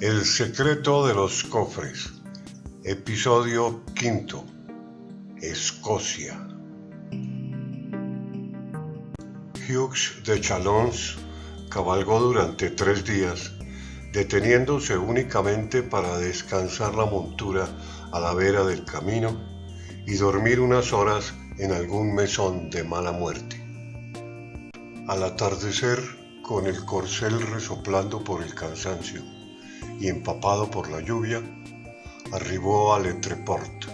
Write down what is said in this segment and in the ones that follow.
El secreto de los cofres. Episodio quinto. Escocia. Hughes de Chalons cabalgó durante tres días, deteniéndose únicamente para descansar la montura a la vera del camino y dormir unas horas en algún mesón de mala muerte. Al atardecer, con el corcel resoplando por el cansancio, y empapado por la lluvia, arribó a Letreport,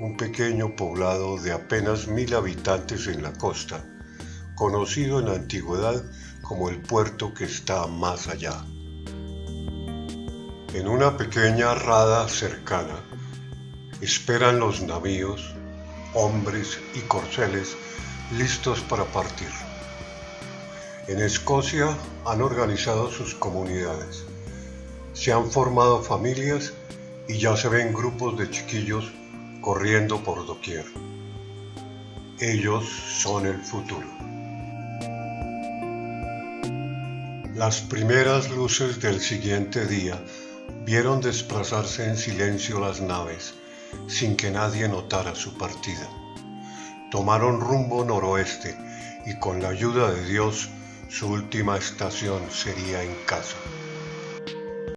un pequeño poblado de apenas mil habitantes en la costa, conocido en la antigüedad como el puerto que está más allá. En una pequeña rada cercana esperan los navíos, hombres y corceles listos para partir. En Escocia han organizado sus comunidades se han formado familias y ya se ven grupos de chiquillos corriendo por doquier. Ellos son el futuro. Las primeras luces del siguiente día vieron desplazarse en silencio las naves sin que nadie notara su partida. Tomaron rumbo noroeste y con la ayuda de Dios su última estación sería en casa.